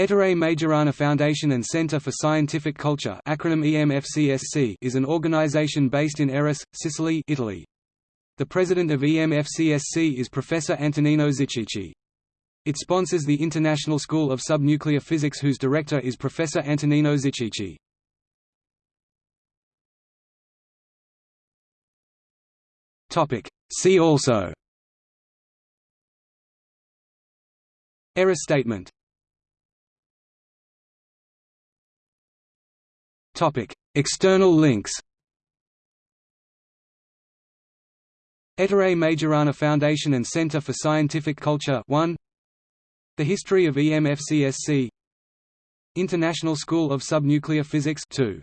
Ettore Majorana Foundation and Center for Scientific Culture acronym EMFCSC is an organization based in Erice, Sicily Italy. The president of EMFCSC is Professor Antonino Zichichi. It sponsors the International School of Subnuclear Physics whose director is Professor Antonino Zichichi. See also Erice statement External links. Ettore Majorana Foundation and Center for Scientific Culture 1 The History of EMFCSC International School of Subnuclear Physics 2